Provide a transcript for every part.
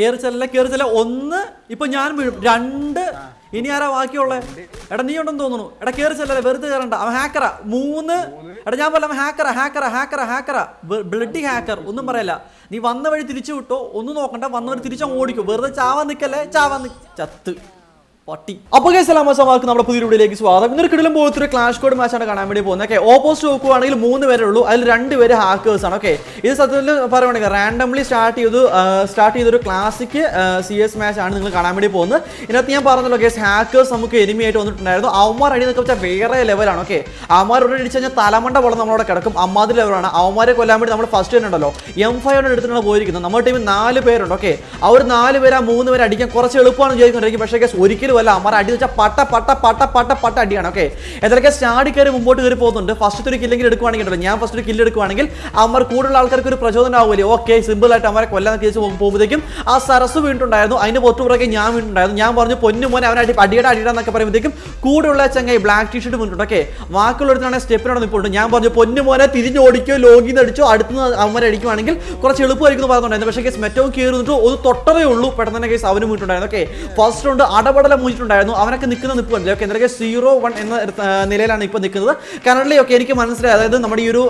കേറി ചെല്ല കേറി ചെല്ല ഒന്ന് ഇപ്പൊ ഞാൻ വീഴും. രണ്ട്. ഇനി ആരാ ബാക്കിയുള്ളേ? എടാ നീ ഉണ്ടെന്ന് തോന്നുന്നു. എടാ കേറി ചെല്ലല്ലേ വെറുതെ കയറണ്ട അവൻ ഹാക്കറാ മൂന്ന്. എടാ ഞാൻ പറയാം ഹാക്കറാ ഹാക്കറാ ഹാക്കറാ ഹാക്കറാ ബ്ലഡി ഹാക്കർ ഒന്നും പറയല്ല. നീ വന്ന വഴി തിരിച്ചു വിട്ടോ. ഒന്നും നോക്കണ്ട. വന്ന വഴി തിരിച്ചങ്ങ് ഓടിക്കും. വെറുതെ ചാവാൻ നിക്കല്ലേ? ചാവാൻ ചത്ത്. പട്ടി. അപ്പോൾ കേസ് നമ്മുടെ പുതിയ വീഡിയോയിലേക്ക് സ്വാഗതം. ഇന്നൊരു കിടലും പോലത്തെ ഒരു ക്ലാഷ് കോഡ് മാച്ചാണ് കാണാൻ വേണ്ടി പോകുന്നത്. ഓക്കെ ഓപ്പോസിറ്റ് നോക്കുവാണെങ്കിൽ മൂന്ന് പേരേ ഉള്ളൂ. അതിൽ രണ്ട് പേര് ഹാക്കേഴ്സ് ആണ്. ഓക്കെ ഇത് സത്യത്തിൽ പറയുകയാണെങ്കിൽ റാൻഡംലി സ്റ്റാർട്ട് ചെയ്തു സ്റ്റാർട്ട് ചെയ്തൊരു ക്ലാസിക് സി എസ് മാച്ച് ആണ് നിങ്ങൾ കാണാൻ വേണ്ടി പോകുന്നത്. ഇതിനകത്ത് ഞാൻ പറഞ്ഞല്ലോ കേസ് ഹാക്കേഴ്സ് നമുക്ക് എനിമിയായിട്ട് ആയിട്ട് വന്നിട്ടുണ്ടായിരുന്നു. അവന്മാർ അടി നിൽക്കുക വെച്ചാൽ വേറെ ലെവലാണ് ഓക്കെ അവന്മാർ ഇവിടെ അടിച്ചു കഴിഞ്ഞാൽ തലമണ്ട പോലെ നമ്മളവിടെ കിടക്കും. അമ്മാതിരി ലെവലാണ് അവന്മാരെ കൊല്ലാൻ വേണ്ടി നമ്മൾ ഫസ്റ്റ് തന്നെ ഉണ്ടല്ലോ. എം ഫൈവ് എടുത്തിട്ടാണ് പോയിരിക്കുന്നത്. നമ്മുടെ ടീമിൽ നാല് പേരുണ്ട്. ഓക്കെ അവർ ഒരു നാല് പേര് ആ മൂന്ന് പേര് അടിക്കാൻ കുറച്ച് എളുപ്പമാണ് വിചാരിക്കൊണ്ടിരിക്കും പക്ഷേ കേസ് ഒരിക്കലും അല്ല അമ്മാർ അടി വെച്ചാൽ പട്ട പട്ട പട്ട പട്ട പട്ട അടിയാണ് ഓക്കെ ഏതൊക്കെ സ്റ്റാഡി കയറി മുമ്പോട്ട് കയറി പോകുന്നുണ്ട്. ഫസ്റ്റ് ഒരു കില്ലെങ്കിൽ എടുക്കുവാണെങ്കിൽ ഞാൻ ഫസ്റ്റ് ഒരു കില്ല് എടുക്കുവാണെങ്കിൽ അമർ കൂടുതൽ ആൾക്കാർക്ക് ഒരു പ്രചോദനം ആവുമല്ലേ. ഓക്കെ സിമ്പിൾ ആയിട്ട് അമരെ കൊല്ലാൻ തിരിച്ച് പോകുമ്പോഴത്തേക്കും ആ സരസ് വീണിട്ടുണ്ടായിരുന്നു. അതിന്റെ പൊത്തു പുറകെ ഞാൻ വീണിട്ടുണ്ടായിരുന്നു. ഞാൻ പറഞ്ഞു പൊന്നു മോനെ അവനെ അടി അടിയുടെ അടിയുടെ എന്നൊക്കെ പറയുമ്പോഴത്തേക്കും കൂടെയുള്ള ചങ്ങായി ബ്ലാക്ക് ടീഷർട്ട് വീണിട്ടുണ്ട് ഓക്കെ ബാക്കിയുള്ളവരുന്നാണ് സ്റ്റെപ്പിനോട് നിൽപ്പുണ്ട് ഞാൻ പറഞ്ഞു പൊന്നു മോനെ തിരിഞ്ഞ് ഓടിക്കോ ലോഗിന്ന് അടിച്ചോ അടുത്ത് അവന്മാരെ അടിക്കുവാണെങ്കിൽ കുറച്ച് എളുപ്പമായിരിക്കും എന്ന് പക്ഷേ കേസ് മെറ്റവും കയറുന്നിട്ട് ഒന്ന് തൊട്ടതേ ഉള്ളൂ. പെട്ടെന്ന് തന്നെ കേസ് അവനും വീട്ടുണ്ടായിരുന്നു ഓക്കെ ഫസ്റ്റ് റൗണ്ട് അടപടല മൂച്ചിട്ടുണ്ടായിരുന്നു അവനൊക്കെ നിൽക്കുന്ന നിൽപ്പ് കണ്ടില്ല ഓക്കെ എന്തൊക്കെ? സീറോ വൺ എന്ന നിലയിലാണ് ഇപ്പോൾ നിൽക്കുന്നത്. കറണ്ട്ലി ഒക്കെ എനിക്ക് മനസ്സിലായി. അതായത് നമ്മുടെ ഈ ഒരു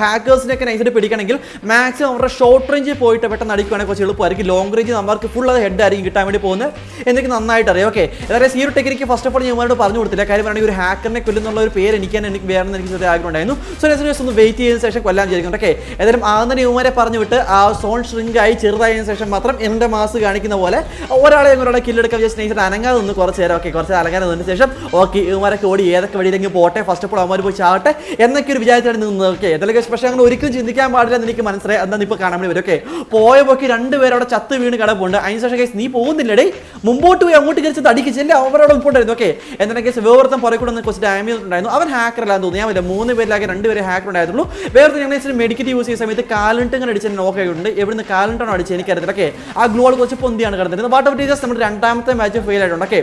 ഹാക്കേഴ്സിനെ ഒക്കെ നൈസായിട്ട് പിടിക്കണമെങ്കിൽ മാക്സിമം അവരുടെ ഷോർട്ട് റേഞ്ചിൽ പോയിട്ട് പെട്ടെന്ന് അടിക്കുകയാണെങ്കിൽ കുറച്ച് എളുപ്പമായിരിക്കും. ലോങ് റേഞ്ച് നമ്മൾക്ക് ഫുൾ അത് ഹെഡ് ആയിരിക്കും കിട്ടാൻ വേണ്ടി പോകുന്നത്. എനിക്ക് നന്നായിട്ട് അറിയാം ഓക്കെ അതായത് ഈ ഒരു ടെക്നിക്ക് ഫസ്റ്റ് ഓഫ് ഓൾ ഞാൻ ഇവരോട് പറഞ്ഞു കൊടുത്തില്ല. കാര്യം പറഞ്ഞാൽ ഒരു ഹാക്കറിനെ കൊല്ലുന്നുള്ള ഒരു പേര് എനിക്ക് തന്നെ എനിക്ക് വേണമെന്ന് എനിക്ക് ചെറിയ ആഗ്രഹം ഉണ്ടായിരുന്നു. സോ നെക്സ്റ്റ് ഒന്ന് വെയിറ്റ് ചെയ്തതിന് ശേഷം കൊല്ലാൻ ചെയ്തിട്ടുണ്ട് ഓക്കെ ഏതായാലും ആദ്യം യുവമാരെ പറഞ്ഞു വിട്ട് ആ സോൺ ആയി ചെറുതായതിനു ശേഷം മാത്രം എന്റെ മാസ് കാണിക്കുന്ന പോലെ ഒരാളെ ഒരാളെ കില്ലെടുക്കാൻ വിചാരിച്ച നൈസായിട്ട് അനങ്ങാതെ നിന്ന് കുറച്ച് നേരം. ഓക്കെ കുറച്ച് അലങ്കാരം നിന്നതിന് ശേഷം ഓക്കെ ഇവന്മാരൊക്കെ ഓടി ഏതൊക്കെ വഴിയിലെങ്കിൽ പോട്ടെ ഫസ്റ്റ് ഓഫ് ഓൾ അവന്മാർ പോയി ചാവട്ടെ എന്നൊക്കെ ഒരു വിചാരിച്ചാണ് നിന്നത്. ഓക്കെ ഏതൊക്കെ പക്ഷേ അങ്ങനെ ഒരിക്കലും ചിന്തിക്കാൻ പാടില്ല എന്ന് എനിക്ക് മനസ്സിലായി. എന്താ ഇപ്പോൾ കാണാൻ വേണ്ടി വരും. ഓക്കെ പോയ പോക്കി രണ്ടുപേരും അവിടെ ചത്ത് വീണ് കിടപ്പുണ്ട്. അതിന് ശേഷം കേസ് നീ പോകുന്നില്ലടേ മുമ്പോട്ട് പോയി അങ്ങോട്ട് കയറി അടിക്കിച്ചില്ല അവരോട് ഉൾപ്പെട്ടായിരുന്നു ഓക്കെ എന്തെങ്കിലും കേസ് വേർത്തം പുറകെ കൂടെ കുറച്ച് ഡാമേജ് ഉണ്ടായിരുന്നു. അവൻ ഹാക്കർ അല്ലാന്ന് തോന്നി ഞാൻ മൂന്ന് പേരിലാകെ രണ്ട് പേര് ഹാക്കർ ഉണ്ടായിരുന്നുള്ളൂ വേറെ ഞങ്ങൾ മെഡിക്കറ്റ് യൂസ് ചെയ്യുന്ന സമയത്ത് കാലണ്ട് ഇങ്ങനെ അടിച്ച് നോക്ക് ആയിട്ടുണ്ട്. എവിടുന്ന് കാലണ്ടാണോ അടിച്ചത്? എനിക്കറിയത്തില്ല. ഓക്കെ ആ ഗ്ലോൾ കുറച്ച് പൊന്തിയാണ് കിടന്നിരുന്നത്. വാട്ട് ഓഫ് ടീച്ചേഴ്സ് നമ്മുടെ രണ്ടാമത്തെ മാച്ച് ഫെയിൽ ആയിട്ടുണ്ട്. ഓക്കെ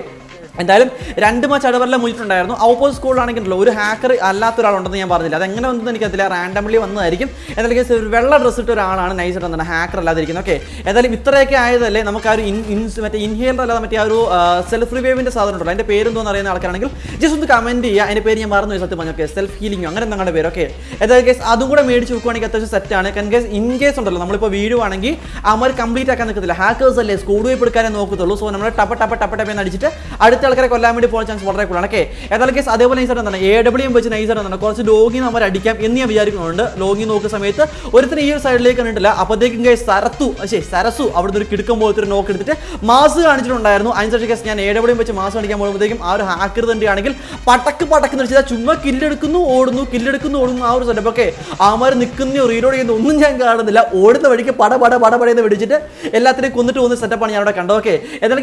എന്തായാലും രണ്ട് മാച്ച് അടവെല്ലാം മുന്നിട്ടുണ്ടായിരുന്നു ഓപ്പോസിറ്റ് സ്കൂളിലാണെങ്കിലോ ഒരു ഹാക്കർ അല്ലാത്ത ഒരാളുണ്ടെന്ന് ഞാൻ പറഞ്ഞില്ല. അതെങ്ങനെ വന്നതെന്ന് എനിക്കറിയില്ല റാൻഡംലി വന്നതായിരിക്കും. എന്തായാലും കേസ് ഒരു വെള്ള ഡ്രസ് ഇട്ട ഒരാളാണ് നൈസ് എന്താണ് ഹാക്കർ അല്ലാതിരിക്കുന്നത്. ഓക്കെ എന്തായാലും ഇത്രയൊക്കെ ആയതല്ലേ നമുക്ക് ആ ഒരു മറ്റേ ഇൻഹേലർ അല്ലാതെ മറ്റേ ആ ഒരു സെൽഫ് റിവേവിന്റെ സാധനം ഉണ്ടല്ലോ അതിന്റെ പേരെന്തോന്ന് അറിയുന്ന ആൾക്കാരാണെങ്കിൽ ജസ്റ്റ് ഒന്ന് കമന്റ് ചെയ്യുക. അതിന്റെ പേര് ഞാൻ മറന്നു സത്യം പറഞ്ഞു ഓക്കെ സെൽഫ് ഹീലിംഗോ അങ്ങനെ നിങ്ങളുടെ പേര്. ഓക്കെ എന്തായാലും കേസ് അതും കൂടെ മേടിച്ച് വെക്കുവാണെങ്കിൽ അത്യാവശ്യം സെറ്റാണ് കാരണം കേസ് ഇൻ കേസ് ഉണ്ടല്ലോ നമ്മളിപ്പോൾ വീഡിയോ ആണെങ്കിൽ അവർ കംപ്ലീറ്റ് ആക്കാൻ നിൽക്കത്തില്ല. ഹാക്കേഴ്സ് അല്ലേ സ്കൂൾ പോയി എടുക്കാനേ നോക്കത്തുള്ളൂ. സോ നമ്മൾ ടപ്പ ടപ്പ ടപ്പ ടപ്പ എന്ന് അടിച്ചിട്ട് അടുത്ത ആൾക്കാരെ കൊല്ലാൻ വേണ്ടി പോകാൻ ചാൻസ് വളരെ കൂടുതലാണ്. ഓക്കെ ഏതായാലും കേസ് അതേപോലെ നൈസർ എന്താണ് എ ഡബ്ല്യൂ വെച്ച് നൈസർ എന്താണ് കുറച്ച് ലോഗി നമ്മൾ അടിക്കാം എന്ന് ഞാൻ വിചാരിക്കുന്നുണ്ട്. ലോഗിൻ നോക്കുന്ന സമയത്ത് ഒരുത്തിന് ഈ ഒരു സൈഡിലേക്ക് കണ്ടിട്ടില്ല. അപ്പോഴത്തേക്കും കേസ് സരത്തു ശരി സരസു അവിടുന്ന് ഒരു കിടക്കം പോലത്തെ ഒരു നോക്ക് എടുത്തിട്ട് മാസ് കാണിച്ചിട്ടുണ്ടായിരുന്നു. അതിനുശേഷം കേസ് ഞാൻ എ ഡബ്ല്യൂ വെച്ച് മാസ് കാണിക്കാൻ പോകുമ്പോഴത്തേക്കും ആ ഒരു ഹാക്കർ തന്നെയാണെങ്കിൽ പടക്ക് പടക്ക് വെച്ചാൽ ചുമ്മാ കില്ലെടുക്കുന്നു ഓടുന്നു കില്ലെടുക്കുന്നു ഓടുന്നു ആ ഒരു സെറ്റപ്പ് ഒക്കെ ആമാർ നിൽക്കുന്നോ റീലോഡ് ചെയ്യുന്ന ഒന്നും ഞാൻ കാണുന്നില്ല. ഓടുന്ന വഴിക്ക് പട പട പട പടയെന്ന് പിടിച്ചിട്ട് എല്ലാത്തിനെയും കൊന്നിട്ട് പോകുന്ന സെറ്റപ്പാണ് ഞാൻ അവിടെ കണ്ടത്. ഓക്കെ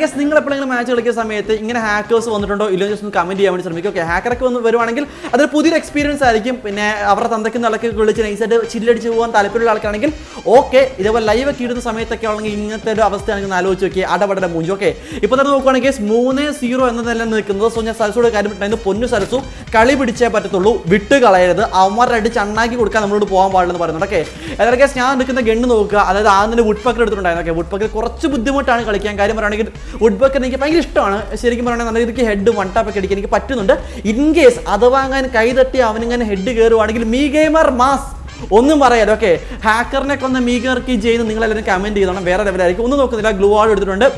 കേസ് നിങ്ങൾ എപ്പോഴെങ്കിലും മാച്ച് കളിക്കുന്ന സമയത്ത് ഇങ്ങനെ ഹാക്കേഴ്സ് വന്നിട്ടുണ്ടോ? ഇല്ലോ ജസ്റ്റ് ഒന്ന് കമന്റ് ചെയ്യാൻ വേണ്ടി ശ്രമിക്കും. ഓക്കെ ഹാക്കറൊക്കെ വന്ന് വരുവാണെങ്കിൽ അതൊരു പുതിയൊരു എക്സ്പീരിയൻസ് ആയിരിക്കും. പിന്നെ അവരുടെ തന്തയ്ക്ക് നിലയ്ക്ക് വിളിച്ച് നൈസായിട്ട് ചില്ലടിച്ച് പോകാൻ താല്പര്യമുള്ള ആൾക്കാണെങ്കിൽ ഓക്കെ ഇതേപോലെ ലൈവ് ഒക്കെ ഇടുന്ന സമയത്തൊക്കെ ആണെങ്കിൽ ഇങ്ങനത്തെ ഒരു അവസ്ഥയാണെങ്കിൽ ആലോചിച്ച് നോക്കി അടപടയുടെ മൂഞ്ചി. ഓക്കെ ഇപ്പോൾ തന്നെ നോക്കുവാണെങ്കിൽ മൂന്ന് സീറോ എന്ന നില നിൽക്കുന്നത്. സോ ഞാൻ സരസോട് കാര്യം പറഞ്ഞായിരുന്നു പൊന്നു സരസു കളി പിടിച്ചേ പറ്റത്തുള്ളൂ. വിട്ട് കളയരുത്. അവന്മാരുടെ അടിച്ച് അണ്ണാക്കി കൊടുക്കാൻ നമ്മളോട് പോകാൻ പാടില്ലെന്ന് പറയുന്നുണ്ട്. ഓക്കെ ഏതൊക്കെ ഞാൻ നിൽക്കുന്ന ഗണ്ണ് നോക്കുക. അതായത് ആദ്യം വുഡ് പക്കർ എടുത്തിട്ടുണ്ടായിരുന്നു. ഓക്കെ വുഡ് കുറച്ച് ബുദ്ധിമുട്ടാണ് കളിക്കാൻ. കാര്യം പറയുകയാണെങ്കിൽ വുഡ് എനിക്ക് ഭയങ്കര ഇഷ്ടമാണ്. ശരിക്കും പറയുകയാണെങ്കിൽ നല്ല രീതിക്ക് ഹെഡ് വൺ ടാപ്പ് ഒക്കെ അടിക്കാൻ എനിക്ക് പറ്റുന്നുണ്ട്. ഇൻ കേസ് അഥവാ അങ്ങനെ കൈ തട്ടി അവനിങ്ങനെ ഹെഡ് കയറുവാണെങ്കിൽ മീ ഗെയിമർ മാസ് ഒന്നും പറയാലോ ഓക്കെ ഹാക്കറിനെ കൊന്ന മീഗർക്ക് ചെയ്യുന്ന നിങ്ങളെല്ലാവരും കമന്റ് ചെയ്തോണം. വേറെ ലെവലായിരിക്കും ഒന്നും നോക്കുന്നില്ല. ഗ്ലൂ ആൾ എടുത്തിട്ടുണ്ട്.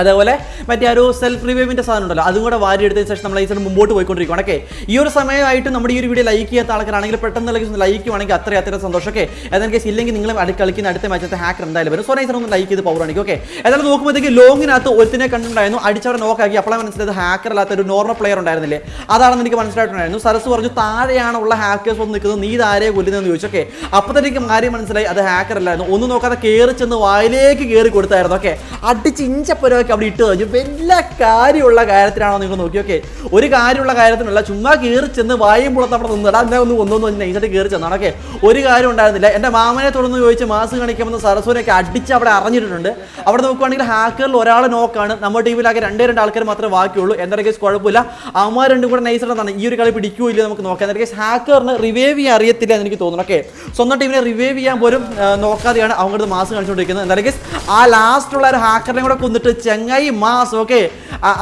അതേപോലെ മറ്റേ ഒരു സെൽഫ് റിവ്യൂവിന്റെ സാധനം ഉണ്ടല്ലോ അതും കൂടെ വാരി എടുത്തതിന് ശേഷം നമ്മൾ ഈ സൈഡ് മുമ്പോട്ട് പോയിക്കൊണ്ടിരിക്കുകയാണ്. ഓക്കെ ഈ ഒരു സമയമായിട്ട് നമ്മുടെ ഈ ഒരു വീഡിയോ ലൈക്ക് ചെയ്യാത്ത ആൾക്കാരാണെങ്കിൽ പെട്ടെന്ന് ലൈക്ക് ലൈക്കുവാണെങ്കിൽ അത്ര അത്ര സന്തോഷം. ഓക്കെ ഏതായാലും കേസ് ഇല്ലെങ്കിൽ നിങ്ങൾ അടുത്ത് കളിക്കുന്ന അടുത്ത മാച്ചത്തെ ഹാക്കർ എന്തായാലും വരും. സോ നൈസർ ഒന്ന് ലൈക്ക് ചെയ്ത് പവർ ആണെങ്കിൽ ഓക്കെ ഏതായാലും നോക്കുമ്പോഴത്തേക്ക് ലോങ്ങിനകത്ത് ഒരുത്തിനെ കണ്ടിട്ടുണ്ടായിരുന്നു. അടിച്ചവരെ നോക്കാക്കി അപ്പോഴാണ് മനസ്സിലായത് ഹാക്കർ അല്ലാത്ത ഒരു നോർമൽ പ്ലെയർ ഉണ്ടായിരുന്നില്ലേ? അതാണെന്ന് എനിക്ക് മനസ്സിലായിട്ടുണ്ടായിരുന്നു. സരസ് പറഞ്ഞു താഴെയാണുള്ള ഹാക്കേഴ്സ് വന്ന് നിൽക്കുന്നത്. നീ താരെ കൊല്ലുന്നതെന്ന് ചോദിച്ചു. ഓക്കെ അപ്പോഴത്തേക്കും കാര്യം മനസ്സിലായി അത് ഹാക്കർ അല്ലായിരുന്നു. ഒന്നും നോക്കാതെ കയറി ചെന്ന് വായിലേക്ക് കയറി കൊടുത്തായിരുന്നു. ഓക്കെ അടിച്ച് ഇഞ്ചപ്പരോ സാധനങ്ങളൊക്കെ അവിടെ ഇട്ട് കഴിഞ്ഞു. വലിയ കാര്യമുള്ള കാര്യത്തിനാണോ നിങ്ങൾ നോക്കി. ഓക്കെ. ഒരു കാര്യമുള്ള കാര്യത്തിനല്ല ചുമ്മാ കയറി ചെന്ന് വായും പുറത്ത് അവിടെ നിന്നിടാ. എന്നെ ഒന്ന് ഒന്നൊന്നും ഒന്ന് കയറി ചെന്നാണ് ഓക്കെ. ഒരു കാര്യം ഉണ്ടായിരുന്നില്ല. എന്റെ മാമനെ തുടർന്ന് ചോദിച്ച് മാസ് കാണിക്കാമെന്ന് സരസ്വനൊക്കെ അടിച്ച് അവിടെ അറിഞ്ഞിട്ടുണ്ട്. അവിടെ നോക്കുവാണെങ്കിൽ ഹാക്കറിൽ ഒരാൾ നോക്കാണ്. നമ്മുടെ ടീമിലാകെ രണ്ടേ രണ്ട് ആൾക്കാർ മാത്രമേ ബാക്കിയുള്ളൂ. എന്തായാലും കേസ് കുഴപ്പമില്ല. അവന്മാർ രണ്ടും കൂടെ നൈസായിട്ടാണ് ഈ ഒരു കളി പിടിക്കുകയോ നമുക്ക് നോക്കാം. എന്തായാലും കേസ് ഹാക്കറിന് റിവൈവ് ചെയ്യാൻ അറിയത്തില്ല എന്ന് എനിക്ക് തോന്നുന്നു. ഓക്കെ. സ്വന്തം ടീമിനെ റിവൈവ് ചെയ്യാൻ പോലും നോക്കാതെയാണ് അവങ്ങളുടെ മാസ് കാണിച്ചുകൊണ്ടിരിക്കുന്നത്. എന്തായാലും കേസ് ആ ലാസ്റ്റുള്ള ഒരു ഹാക്കറിനെ കൂടെ കൊന്നിട്ട് ചെങ്ങായി മാസ് ഓക്കെ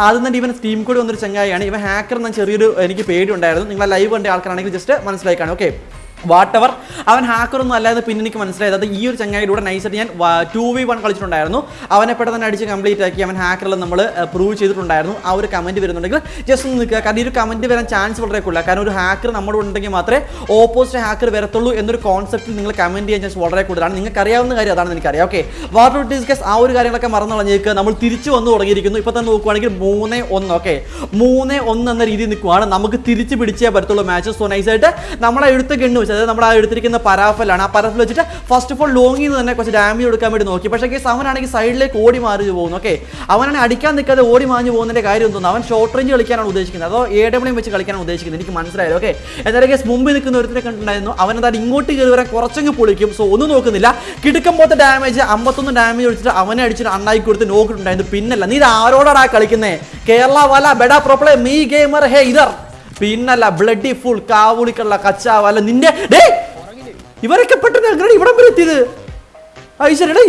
ആദ്യം തന്നെ ഇവൻ സ്റ്റീം കൂടി വന്നൊരു ചെങ്ങായിയാണ്. ഇവൻ ഹാക്കർ എന്ന ചെറിയൊരു എനിക്ക് പേടി ഉണ്ടായിരുന്നു. നിങ്ങളെ ലൈവ് കണ്ട ആൾക്കാരാണെങ്കിൽ ജസ്റ്റ് മനസ്സിലാക്കാണ് ഓക്കെ വാട്ട് എവർ അവൻ ഹാക്കറൊന്നും അല്ലാതെ പിന്നെ എനിക്ക് മനസ്സിലായത് അത് ഈ ഒരു ചങ്ങായിലൂടെ നൈസായിട്ട് ഞാൻ ടു വി വൺ കളിച്ചിട്ടുണ്ടായിരുന്നു. അവനെ പെട്ടെന്ന് തന്നെ അടിച്ച് കംപ്ലീറ്റ് ആക്കി അവൻ ഹാക്കറിൽ നമ്മൾ പ്രൂവ് ചെയ്തിട്ടുണ്ടായിരുന്നു. ആ ഒരു കമന്റ് വരുന്നുണ്ടെങ്കിൽ ജസ്റ്റ് ഒന്ന് നിൽക്കുക. കാരണം ഈ ഒരു കമന്റ് വരാൻ ചാൻസ് വളരെ കൂടുതലാണ് കാരണം ഒരു ഹാക്കർ നമ്മുടെ ഉണ്ടെങ്കിൽ മാത്രമേ ഓപ്പോസിറ്റ് ഹാക്കർ വരത്തുള്ളൂ എന്നൊരു കോൺസെപ്റ്റിൽ നിങ്ങൾ കമന്റ് ചെയ്യാൻ ചാൻസ് വളരെ കൂടുതലാണ്. നിങ്ങൾക്ക് അറിയാവുന്ന കാര്യം അതാണ് എനിക്കറിയാം. ഓക്കെ വാട്ടർ ഡിസ്കസ് ആ ഒരു കാര്യങ്ങളൊക്കെ മറന്നു നമ്മൾ തിരിച്ചു വന്നു തുടങ്ങിയിരിക്കുന്നു. ഇപ്പോൾ തന്നെ നോക്കുവാണെങ്കിൽ മൂന്ന് ഒന്ന് ഓക്കെ മൂന്ന് ഒന്ന് എന്ന രീതിയിൽ നിൽക്കുവാണ്. നമുക്ക് തിരിച്ച് പിടിച്ചേ പറ്റത്തുള്ളൂ മാച്ചസ് സോ നൈസായിട്ട് നമ്മളെ എഴുത്ത് ഗണ്ണ്. അതായത് നമ്മൾ ആ എടുത്തിരിക്കുന്ന പരാഫലാണ്. ആ പരാഫൽ വെച്ചിട്ട് ഫസ്റ്റ് ഓഫ് ഓൾ ലോങ്ങിൽ നിന്ന് തന്നെ കുറച്ച് ഡാമേജ് കൊടുക്കാൻ വേണ്ടി നോക്കി. പക്ഷേ കേസ് അവനാണെങ്കിൽ സൈഡിലേക്ക് ഓടി മാറി പോകുന്നു ഓക്കെ അവനാണെങ്കിൽ അടിക്കാൻ നിൽക്കാതെ ഓടി മാഞ്ഞു പോകുന്നതിന്റെ കാര്യം തോന്നുന്നു അവൻ ഷോർട്ട് റേഞ്ച് കളിക്കാനാണ് ഉദ്ദേശിക്കുന്നത്. അതോ എ ഡബ്ല്യൂ വെച്ച് കളിക്കാനാണ് ഉദ്ദേശിക്കുന്നത്. എനിക്ക് മനസ്സിലായത് ഓക്കെ എന്തായാലും കേസ് മുമ്പിൽ നിൽക്കുന്ന ഒരുത്തിനെ കണ്ടിട്ടുണ്ടായിരുന്നു. അവൻ ഇങ്ങോട്ട് കയറി വരാൻ കുറച്ചങ്ങ് പൊളിക്കും. സോ ഒന്നും നോക്കുന്നില്ല. കിടക്കുമ്പോഴത്തെ ഡാമേജ് അമ്പത്തൊന്ന് ഡാമേജ് ഒഴിച്ചിട്ട് അവനെ അടിച്ചിട്ട് അണ്ണായി കൊടുത്ത് നോക്കിയിട്ടുണ്ടായിരുന്നു പിന്നല്ല നീ ഇത് ആരോടാടാ കളിക്കുന്നത് കേരള വല ബെഡാ പ്രോപ്ലേ മീ ഗെയിമർ ഹേ ഇതർ. പിന്നല്ല ബ്ലഡി ഫുൾ കാവുളിക്കുള്ള കച്ചാവ് അല്ല നിന്റെ ഇവരൊക്കെ പെട്ടെന്ന് എങ്ങനെ ഇവിടം വരെ എത്തിയത്? ഐശ്വര്യയുടെ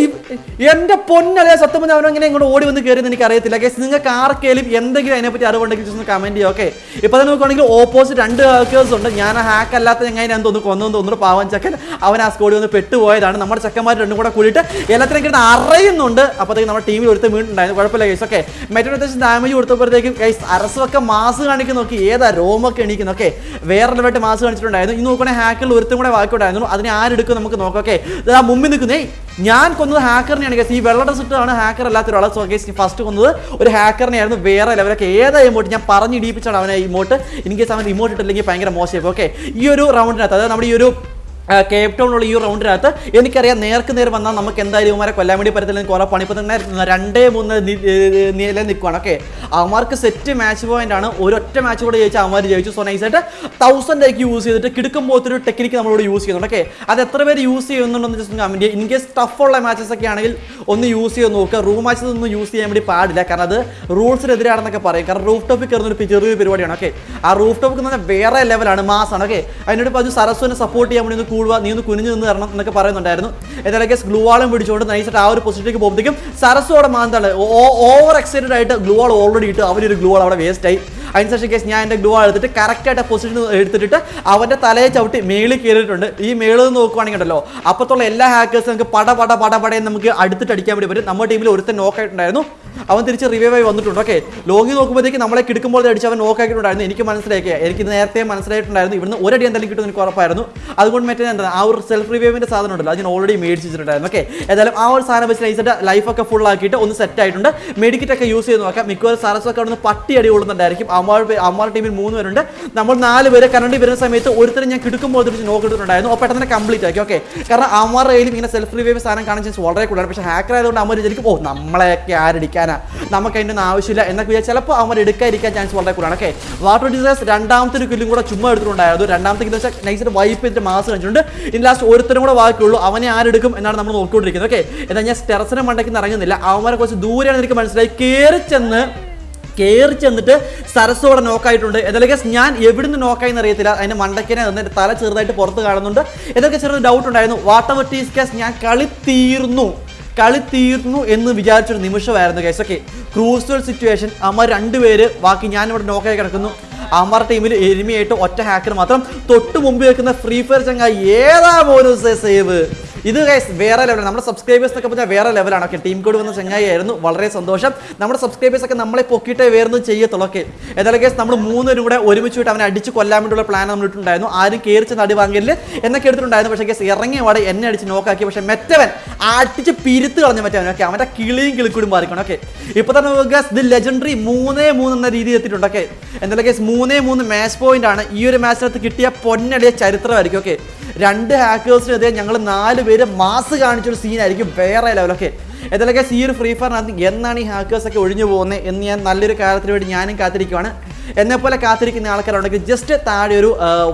എന്റെ പൊന്നല്ലേ സത്യം പറഞ്ഞാൽ അവനെങ്ങനെ ഇങ്ങോട്ട് ഓടി വന്ന് കയറിയെന്ന് എനിക്ക് അറിയത്തില്ല കേസ് നിങ്ങൾക്ക് ആർക്കെങ്കിലും എന്തെങ്കിലും അതിനെപ്പറ്റി അറിവുണ്ടെങ്കിൽ ഒന്ന് കമന്റ് ചെയ്യുക ഓക്കെ ഇപ്പൊ തന്നെ നോക്കുകയാണെങ്കിൽ ഓപ്പോസിറ്റ് രണ്ട് ഹാക്കേഴ്സ് ഉണ്ട്. ഞാൻ ഹാക്ക് അല്ലാത്ത ഞാൻ തോന്നുന്നു കൊന്നു തോന്നുന്നു. പാവൻ ചക്കൻ അവൻ ആ സ്കോഡിൽ ഒന്ന് പെട്ടുപോയതാണ്. നമ്മുടെ ചക്കന്മാർ രണ്ടും കൂടെ കൂടിയിട്ട് എല്ലാത്തിനും കിട്ടുന്ന അറിയുന്നുണ്ട്. അപ്പോഴത്തേക്ക് നമ്മുടെ ടീമിൽ ഒരുത്ത് വീണ്ടുണ്ടായിരുന്നു കുഴപ്പമില്ല കേസ് ഓക്കെ മറ്റൊരു അത്യാവശ്യം ഡാമേജ് കൊടുത്തപ്പോഴത്തേക്കും കേസ് അരസൊക്കെ മാസ് കാണിക്കുന്ന. നോക്കി ഏതാ രോമൊക്കെ എണീക്കുന്നു ഓക്കെ വേറെ ലെവലായിട്ട് മാസ് കാണിച്ചിട്ടുണ്ടായിരുന്നു. ഇന്ന് നോക്കുവാണെങ്കിൽ ഹാക്കിൽ ഒരുത്തും കൂടെ ബാക്കിയുണ്ടായിരുന്നു അതിനെ ആരെടുക്കും നമുക്ക് നോക്കാം ഓക്കെ മുമ്പിൽ നിൽക്കുന്നേ. ഞാൻ കൊന്നത് ഹാക്കറിനെയാണ് കേസ് ഈ വെള്ള ഡ്രസ് ഇട്ടാണ് ഹാക്കർ അല്ലാത്ത ഒരാളെ സോ കേസ് ഫസ്റ്റ് കൊന്നത് ഒരു ഹാക്കറിനെയായിരുന്നു വേറെ ലെവലൊക്കെ ഏതാ ഇമോട്ട് ഞാൻ പറഞ്ഞ് ഇടിപ്പിച്ചാണ് അവനെ ഇമോട്ട് ഇൻ കേസ് അവൻ ഇമോട്ട് ഇട്ടില്ലെങ്കിൽ ഭയങ്കര മോശമായി. ഓക്കെ ഈ ഒരു റൗണ്ടിനകത്ത് അതായത് നമ്മുടെ ഈ ഒരു കേപ്പ് ടൗണിലുള്ള ഈ റൗണ്ടിനകത്ത് എനിക്കറിയാം നേർക്ക് നേർ വന്നാൽ നമുക്ക് എന്തായാലും ഇവന്മാരെ കൊല്ലാൻ വേണ്ടി പറ്റത്തില്ല കുറെ പണി ഇപ്പം തന്നെ രണ്ടേ മൂന്ന് നില നിൽക്കുവാണ്. ഓക്കെ അവന്മാർക്ക് സെറ്റ് മാച്ച് പോയിന്റ് ആണ്. ഒരൊറ്റ മാച്ച് കൂടെ ജയിച്ചാൽ അവന്മാർ ജയിച്ചു. സോ നൈസായിട്ട് തൗസൻഡ് ആക്കി യൂസ് ചെയ്തിട്ട് കിടക്കുമ്പോൾ ഒരു ടെക്നിക്ക് നമ്മളോട് യൂസ് ചെയ്യുന്നുണ്ട്. ഓക്കെ അത് എത്ര പേര് യൂസ് ചെയ്യുന്നുണ്ടെന്ന് ജസ്റ്റ് കമന്റ് ഇൻ കേസ് ടഫുള്ള മാച്ചസ് ഒക്കെ ആണെങ്കിൽ ഒന്ന് യൂസ് ചെയ്ത് നോക്കുക. റൂം മാച്ചസ് ഒന്നും യൂസ് ചെയ്യാൻ വേണ്ടി പാടില്ല. കാരണം അത് റൂൾസിനെതിരാണെന്നൊക്കെ പറയും. കാരണം റൂഫ് ടോപ്പിൽ കയറുന്ന ഒരു ചെറിയ പരിപാടിയാണ്. ഓക്കെ ആ റൂഫ് ടോപ്പ് എന്ന് വേറെ ലെവലാണ് മാസാണ് ഓക്കെ അതിനോട് ഇപ്പോൾ അത് സരസ്വനെ സപ്പോർട്ട് ചെയ്യാൻ വേണ്ടി കൂടുക നീ ഒന്ന് കുനിഞ്ഞു നിന്ന് തരണം എന്നൊക്കെ പറയുന്നുണ്ടായിരുന്നു. ഏതായാലും കേസ് ഗ്ലൂവാളും പിടിച്ചുകൊണ്ട് നൈസായിട്ട് ആ ഒരു പൊസിഷനിലേക്ക് പോകുമ്പോഴത്തേക്കും സരസോടെ മാന്താണ്. ഓവർ എക്സൈറ്റഡ് ആയിട്ട് ഗ്ലൂവാൾ ഓൾറെഡി ഇട്ട് അവരൊരു ഗ്ലൂവാൾ അവിടെ വേസ്റ്റ് ആയി. അതിനുശേഷം കേസ് ഞാൻ എന്റെ ഗ്ലൂവാൾ എടുത്തിട്ട് കറക്റ്റായിട്ട് പൊസിഷൻ എടുത്തിട്ട് അവന്റെ തലയെ ചവിട്ടി മേളിൽ കയറിയിട്ടുണ്ട്. ഈ മേളിൽ നിന്ന് നോക്കുവാണെങ്കിൽ ഉണ്ടല്ലോ അപ്പത്തുള്ള എല്ലാ ഹാക്കേഴ്സും നമുക്ക് പട പട പട പടയും നമുക്ക് അടുത്തിട്ട് അടിക്കാൻ വേണ്ടി പറ്റും. നമ്മുടെ ടീമിൽ ഒരുത്തൻ നോക്കായിട്ടുണ്ടായിരുന്നു അവൻ തിരിച്ച് റിവൈവ് ആയി വന്നിട്ടുണ്ട്. ഓക്കെ ലോങ്ങി നോക്കുമ്പോഴത്തേക്ക് നമ്മളെ കിടക്കുമ്പോൾ അടിച്ച് അവൻ നോക്കാക്കിയിട്ടുണ്ടായിരുന്നു എനിക്ക് മനസ്സിലാക്കിയ എനിക്ക് നേരത്തെ മനസ്സിലായിട്ടുണ്ടായിരുന്നു. ഇവിടുന്ന് ഒരടി എന്തായാലും കിട്ടും എനിക്ക് ഉറപ്പായിരുന്നു. അതുകൊണ്ട് മറ്റേ എന്താ ആ ഒരു സെൽഫ് റിവൈവിന്റെ സാധനം ഉണ്ടല്ലോ അതിന് ഓൾറെഡി മേടിച്ചിട്ടുണ്ടായിരുന്നു. ഓക്കെ ഏതായാലും ആ ഒരു സാധനം വെച്ച് നൈസിട്ട് ലൈഫൊക്കെ ഫുൾ ആക്കിയിട്ട് ഒന്ന് സെറ്റ് ആയിട്ടുണ്ട്. മെഡിക്കറ്റ് ഒക്കെ യൂസ് ചെയ്ത് നോക്കാം. മിക്കവാറും സാറസൊക്കെ അവിടെ പട്ടി അടി കൊള്ളുന്നുണ്ടായിരിക്കും. അമ്മാൾ അമ്മാൾ ടീമിൽ മൂന്ന് പേരുണ്ട്. നമ്മൾ നാല് പേര് കരണ്ടി വരുന്ന സമയത്ത് ഒരുത്തരം ഞാൻ കിടക്കുമ്പോൾ തിരിച്ച് നോക്കി എടുത്തിട്ടുണ്ടായിരുന്നു അപ്പോൾ പെട്ടെന്ന് കംപ്ലീറ്റ് ആക്കി. ഓക്കെ കാരണം അമ്മാർ കയ്യിലും ഇങ്ങനെ സെൽഫ് റിവൈവ് സാധനം കാണാൻ ചാൻസ് വളരെ കൂടുതലാണ്. പക്ഷേ ഹാക്കർ ആയതുകൊണ്ട് അമ്മ വിചാരിക്കും ഓ നമ്മളെയൊക്കെ ആരടിക്കാനാ നമുക്ക് അതിന്റെ ഒന്നും ആവശ്യമില്ല എന്നൊക്കെ വിചാരിച്ചാൽ ചിലപ്പോൾ അവർ എടുക്കാതിരിക്കാൻ ചാൻസ് വളരെ കൂടുതലാണ്. ഓക്കെ വാട്ടർ ഡിസേഴ്സ് രണ്ടാമത്തെ കില്ലും കൂടെ ചുമ്മാ എടുത്തിട്ടുണ്ടായിരുന്നു. രണ്ടാമത്തെ കില്ല് വെച്ചാൽ നൈസിട്ട് വൈപ്പ് ചെയ്തിട്ട് മാസ് കഴിഞ്ഞിട്ടുണ്ട് ഇനി ലാസ്റ്റ് ഒരുത്തരും കൂടെ ബാക്കിയുള്ളൂ. അവനെ ആരെടുക്കും എന്നാണ് നമ്മൾ നോക്കിക്കൊണ്ടിരിക്കുന്നത്. ഓക്കെ എന്നാൽ ഞാൻ ടെറസിനെ മണ്ടയ്ക്ക് ഇറങ്ങുന്നില്ല അവന്മാരെ കുറച്ച് ദൂരെയാണ് എനിക്ക് മനസ്സിലായി. കയറി ചെന്ന് കയറി ചെന്നിട്ട് സരസോടെ നോക്കായിട്ടുണ്ട് എന്തൊക്കെ ഞാൻ എവിടുന്ന് നോക്കായി അറിയത്തില്ല അതിന്റെ മണ്ടക്കിനെ നിന്ന് തല ചെറുതായിട്ട് പുറത്ത് കാണുന്നുണ്ട്. ഇതൊക്കെ ചെറിയൊരു ഡൗട്ട് ഉണ്ടായിരുന്നു. വാട്ടർ ടീസ് കേസ് ഞാൻ കളി തീർന്നു. കളി തീർന്നു എന്ന് വിചാരിച്ചൊരു നിമിഷമായിരുന്നു കേസ് ഓക്കെ ക്രൂസൽ സിറ്റുവേഷൻ അമർ രണ്ടുപേര് ബാക്കി ഞാനിവിടെ നോക്കായി കിടക്കുന്നു. അമർ ടീമിൽ എരുമയായിട്ട് ഒറ്റ ഹാക്കർ മാത്രം തൊട്ട് മുമ്പ് വെക്കുന്ന ഫ്രീ ഫയർ ചങ്ങ ഏതാ പോലും സേവ് ഇത് ഗൈസ് വേറെ ലെവലാണ് നമ്മുടെ സബ്സ്ക്രൈബേഴ്സ് എന്നൊക്കെ പറഞ്ഞാൽ വേറെ ലെവലാണ് ഓക്കെ ടീം കോഡ് വന്ന ചങ്ങായി ആയിരുന്നു. വളരെ സന്തോഷം. നമ്മുടെ സബ്സ്ക്രൈബേഴ്സ് ഒക്കെ നമ്മളെ പൊക്കിയിട്ടേ വേറൊന്നും ചെയ്യത്തുള്ളൂ. ഓക്കെ ഏതായാലും ഗൈസ് നമ്മൾ മൂന്നുപേരും കൂടെ ഒരുമിച്ച് വിട്ട് അവനെ അടിച്ച് കൊല്ലാൻ വേണ്ടിയുള്ള പ്ലാൻ നമ്മൾ ഇട്ടുണ്ടായിരുന്നു ആരും കയറിച്ച് നടി വാങ്ങില്ല എന്നൊക്കെ എടുത്തിട്ടുണ്ടായിരുന്നു. പക്ഷേ ഗൈസ് ഇറങ്ങിയ വാടെ എന്നെ അടിച്ച് നോക്കാക്കി പക്ഷേ മെറ്റവൻ അടിച്ച് പിരുത്ത് കളഞ്ഞ മറ്റവൻ. ഓക്കെ അവന്റെ കിളിയും കിളിക്കൂടും മാറിക്കണം. ഓക്കെ ഇപ്പോൾ തന്നെ ഗസ് ദി ലെജൻഡറി മൂന്നേ മൂന്ന് എന്ന രീതിയിൽ എത്തിയിട്ടുണ്ട്. ഓക്കെ എന്തായാലും ഗസ് മൂന്നേ മൂന്ന് മാച്ച് പോയിന്റ് ആണ്. ഈ ഒരു മാച്ചിനകത്ത് കിട്ടിയ പൊന്നടിയ ചരിത്രമായിരിക്കും. ഓക്കെ രണ്ട് ഹാക്കേഴ്സിനെതിരെ ഞങ്ങൾ നാല് പേര് മാസ് കാണിച്ചൊരു സീനായിരിക്കും വേറെ ലെവലൊക്കെ guys, ഈ ഒരു ഫ്രീ ഫയറിനകത്ത് എന്നാണ് ഈ ഹാക്കേഴ്സൊക്കെ ഒഴിഞ്ഞു പോകുന്നത് എന്ന് ഞാൻ നല്ലൊരു കാര്യത്തിന് വേണ്ടി ഞാനും കാത്തിരിക്കുവാണ്. എന്നെ പോലെ കാത്തിരിക്കുന്ന ആൾക്കാരുണ്ടെങ്കിൽ ജസ്റ്റ് താഴെ ഒരു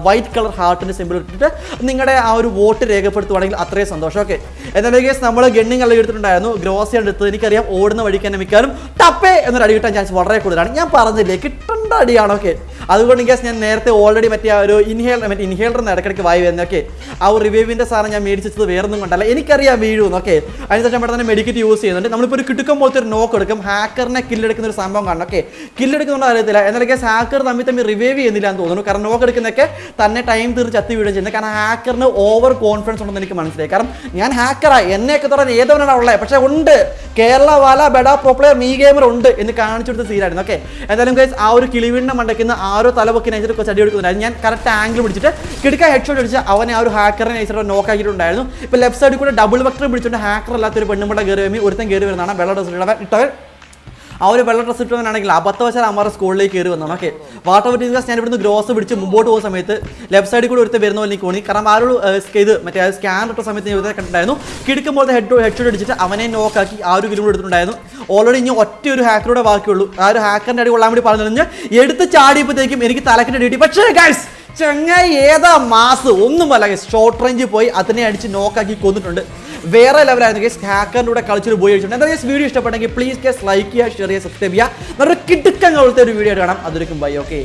വൈറ്റ് കളർ ഹാർട്ടിന്റെ സിമ്പിൾ ഇട്ടിട്ട് നിങ്ങളുടെ ആ ഒരു വോട്ട് രേഖപ്പെടുത്തുവാണെങ്കിൽ അത്രയും സന്തോഷം. ഓക്കെ എന്നാലും കേസ് നമ്മൾ ഗണ്ണിങ് എല്ലാം എടുത്തിട്ടുണ്ടായിരുന്നു. ഗ്രോസി എടുത്തത് എനിക്കറിയാം. ഓടുന്ന വഴിക്ക് തന്നെ മിക്കാനും ടപ്പേ എന്നൊരു അടി കിട്ടാൻ ചാൻസ് വളരെ കൂടുതലാണ്. ഞാൻ പറഞ്ഞില്ലേ കിട്ടേണ്ട അടിയാണ്. ഓക്കെ അതുകൊണ്ട് ഗ്യാസ് ഞാൻ നേരത്തെ ഓൾറെഡി മറ്റേ ആ ഒരു ഇൻഹേൽ മറ്റേ ഇൻഹേലർ ഇടയ്ക്കിടയ്ക്ക് വായി വരുന്നത് ഓക്കെ ആ ഒരു റിവൈവിന്റെ സാധനം ഞാൻ മേടിച്ചത് വേറൊന്നും കൊണ്ടല്ല. എനിക്കറിയാം വീഴുമെന്ന് ഓക്കെ അതിനുശേഷം ഇവിടെ തന്നെ മെഡിക്കറ്റ് യൂസ് ചെയ്യുന്നുണ്ട്. നമ്മളിപ്പോൾ ഒരു കിട്ടുക്കം പോലത്തെ ഒരു നോക്ക് എടുക്കും. ഹാക്കറിനെ കില്ലെടുക്കുന്ന ഒരു സംഭവം കാണണം ഓക്കെ കില്ലെടുക്കുന്നുണ്ടോ അറിയത്തില്ല. എന്നാലും കേസ് ഹാക്കർ തമ്മിൽ തമ്മിൽ റിവൈവ് ചെയ്യുന്നില്ല എന്ന് തോന്നുന്നു. കാരണം നോക്ക് എടുക്കുന്നൊക്കെ തന്നെ ടൈം തീർച്ച് ചത്തി വീഴുകയും ചെയ്യുന്നത് കാരണം ഹാക്കറിന് ഓവർ കോൺഫിഡൻസ് ഉണ്ടെന്ന് എനിക്ക് മനസ്സിലായി. കാരണം ഞാൻ ഹാക്കറായി എന്നെയൊക്കെ തുടങ്ങി ഏതവനാണ് ഉള്ളത് പക്ഷേ ഉണ്ട്. കേരള വാല ബെഡ പ്രോ മീ ഗെയിമർ ഉണ്ട് എന്ന് കാണിച്ചു കൊടുത്ത സീനായിരുന്നു ഓക്കെ എന്തായാലും ഗൈസ് ആ ഒരു കിളിവിണ്ണ മണ്ടയ്ക്കുന്ന ആരോ തലപൊക്കി നൈസർ കുറച്ച് അടി എടുക്കുന്നുണ്ടായിരുന്നു ഞാൻ കറക്റ്റ് ആംഗിൾ പിടിച്ചിട്ട് കിടക്ക ഹെഡ് ഷോട്ട് അടിച്ച് അവനെ ആ ഒരു ഹാക്കറിനെ നൈസർ നോക്ക് ആക്കിയിട്ടുണ്ടായിരുന്നു. ഇപ്പോൾ ലെഫ്റ്റ് സൈഡിൽ കൂടെ ഡബിൾ വെക്ടർ പിടിച്ചിട്ട് ഹാക്കർ അല്ലാത്ത ഒരു പെണ്ണുമ്പട കയറി വരുമ്പോൾ ഒരുത്തൻ കയറി വരുന്നതാണ്. വെള്ള ഡ്രസ് ഇട്ടവൻ ആ ഒരു വെള്ള ഡ്രസ് ഇട്ടവനാണെങ്കിൽ അബദ്ധവശാൽ അമ്മാരുടെ സ്കൂളിലേക്ക് കയറി വന്നതാണ് ഓക്കെ. വാട്ടർ ബിറ്റിംഗ് ഞാൻ ഇവിടുന്ന് ഗ്രോസ് പിടിച്ച് മുമ്പോട്ട് പോകുന്ന സമയത്ത് ലെഫ്റ്റ് സൈഡിൽ കൂടി ഒരുത്തേ വരുന്ന പോലെ എനിക്ക് തോന്നി കാരണം ആ ഇത് മറ്റേ സ്കാൻ ഇട്ട സമയത്ത് ഞാൻ കണ്ടിട്ടുണ്ടായിരുന്നു. കിടക്കുമ്പോൾ ഹെഡ് ഹെഡ് ഷോട്ട് അടിച്ചിട്ട് അവനെ നോക്കാക്കി ആ ഒരു കിലോമീറ്റർ എടുത്തിട്ടുണ്ടായിരുന്നു. ഓൾറെഡി ഇനി ഒറ്റ ഒരു ഹാക്കറുടെ ബാക്കിയുള്ളൂ. ആ ഒരു ഹാക്കറിന്റെ അടി കൊള്ളാൻ വേണ്ടി പറഞ്ഞു കഴിഞ്ഞാൽ എടുത്ത് ചാടിയപ്പോഴത്തേക്കും എനിക്ക് തലക്കിന്റെ ഡ്യൂട്ടി പക്ഷേ ഗൈസ് ചങ്ങായി ഏതാ മാസ്? ഒന്നുമല്ല ഷോർട്ട് റേഞ്ച് പോയി അതിനെ അടിച്ച് നോക്കാക്കി കൊന്നിട്ടുണ്ട്. വേറെ ലെവലായിരുന്നു ഗൈസ് ഹാക്കറിന്റെ കൂടെ കളിച്ചൊരു പോയി എന്താ ഗൈസ് വീഡിയോ ഇഷ്ടപ്പെട്ടെങ്കിൽ പ്ലീസ് ഗൈസ് ലൈക്ക് ചെയ്യുക ഷെയർ ചെയ്യുക സബ്സ്ക്രൈബ് ചെയ്യുക. നല്ലൊരു കിടുക്കങ്ങളുള്ള ഒരു വീഡിയോ കാണാം. അതൊരിക്കും ബൈ ഓക്കെ